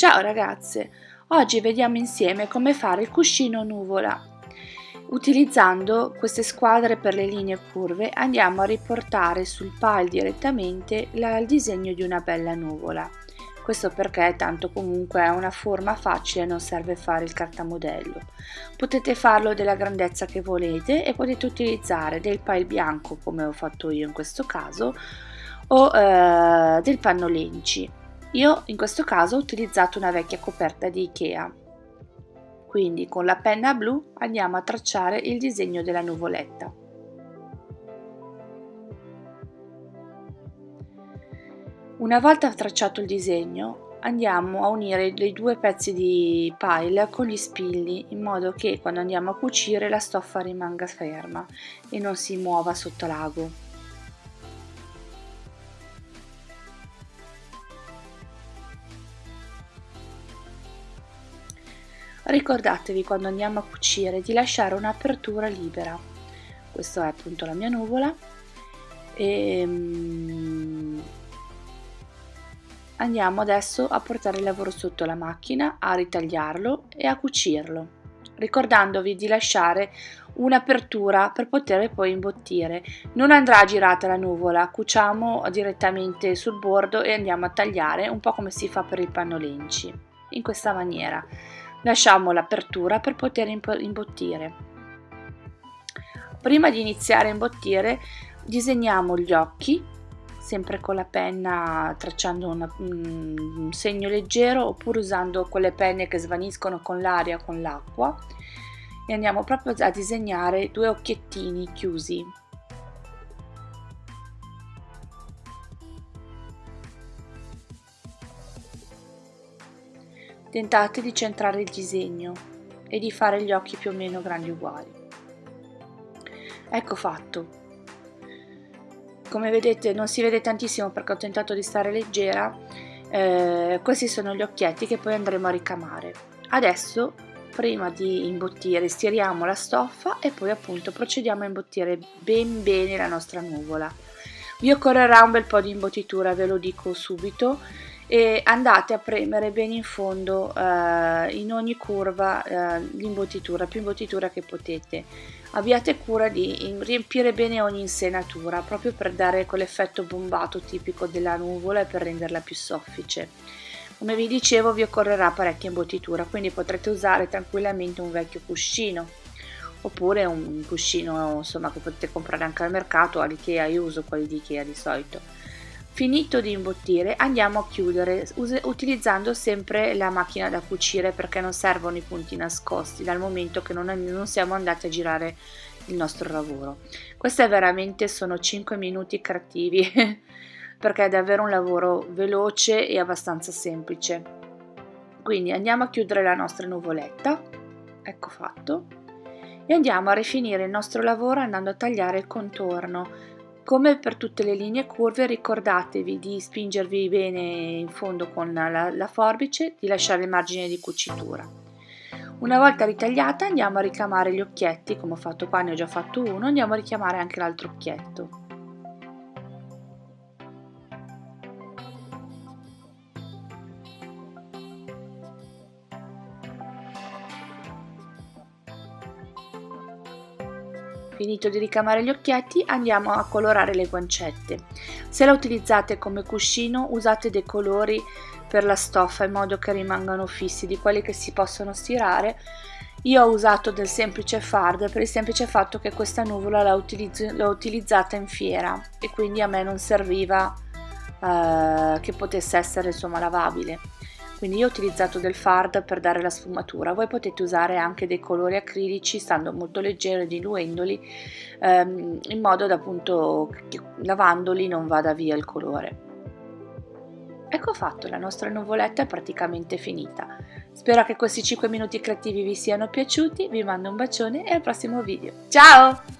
Ciao ragazze, oggi vediamo insieme come fare il cuscino nuvola. Utilizzando queste squadre per le linee curve andiamo a riportare sul pile direttamente il disegno di una bella nuvola. Questo perché tanto comunque è una forma facile, non serve fare il cartamodello. Potete farlo della grandezza che volete e potete utilizzare del pile bianco come ho fatto io in questo caso o eh, del panno lenci io in questo caso ho utilizzato una vecchia coperta di Ikea. Quindi con la penna blu andiamo a tracciare il disegno della nuvoletta. Una volta tracciato il disegno andiamo a unire i due pezzi di pile con gli spilli in modo che quando andiamo a cucire la stoffa rimanga ferma e non si muova sotto l'ago. Ricordatevi quando andiamo a cucire di lasciare un'apertura libera. Questa è appunto la mia nuvola. E, um, andiamo adesso a portare il lavoro sotto la macchina, a ritagliarlo e a cucirlo ricordandovi di lasciare un'apertura per poter poi imbottire. Non andrà girata la nuvola, cuciamo direttamente sul bordo e andiamo a tagliare un po' come si fa per il panno lenci, in questa maniera lasciamo l'apertura per poter imbottire. Prima di iniziare a imbottire disegniamo gli occhi, sempre con la penna tracciando una, un segno leggero oppure usando quelle penne che svaniscono con l'aria, con l'acqua e andiamo proprio a disegnare due occhiettini chiusi Tentate di centrare il disegno e di fare gli occhi più o meno grandi uguali. Ecco fatto. Come vedete non si vede tantissimo perché ho tentato di stare leggera. Eh, questi sono gli occhietti che poi andremo a ricamare. Adesso prima di imbottire stiriamo la stoffa e poi appunto procediamo a imbottire ben bene la nostra nuvola. Vi occorrerà un bel po' di imbottitura, ve lo dico subito e andate a premere bene in fondo eh, in ogni curva eh, l'imbottitura, più imbottitura che potete. Abbiate cura di riempire bene ogni insenatura proprio per dare quell'effetto bombato tipico della nuvola e per renderla più soffice. Come vi dicevo vi occorrerà parecchia imbottitura, quindi potrete usare tranquillamente un vecchio cuscino oppure un cuscino insomma, che potete comprare anche al mercato, all'Ikea, io uso quelli di Ikea di solito Finito di imbottire andiamo a chiudere utilizzando sempre la macchina da cucire perché non servono i punti nascosti dal momento che non, non siamo andati a girare il nostro lavoro. Queste veramente sono 5 minuti creativi perché è davvero un lavoro veloce e abbastanza semplice. Quindi andiamo a chiudere la nostra nuvoletta, ecco fatto, e andiamo a rifinire il nostro lavoro andando a tagliare il contorno come per tutte le linee curve ricordatevi di spingervi bene in fondo con la, la forbice, di lasciare il margine di cucitura. Una volta ritagliata andiamo a ricamare gli occhietti, come ho fatto qua ne ho già fatto uno, andiamo a richiamare anche l'altro occhietto. Finito di ricamare gli occhietti andiamo a colorare le guancette. Se la utilizzate come cuscino usate dei colori per la stoffa in modo che rimangano fissi, di quelli che si possono stirare. Io ho usato del semplice fard per il semplice fatto che questa nuvola l'ho utilizz utilizzata in fiera e quindi a me non serviva eh, che potesse essere insomma lavabile quindi io ho utilizzato del fard per dare la sfumatura voi potete usare anche dei colori acrilici stando molto leggeri diluendoli ehm, in modo da appunto lavandoli non vada via il colore Ecco fatto, la nostra nuvoletta è praticamente finita. Spero che questi 5 minuti creativi vi siano piaciuti, vi mando un bacione e al prossimo video. Ciao!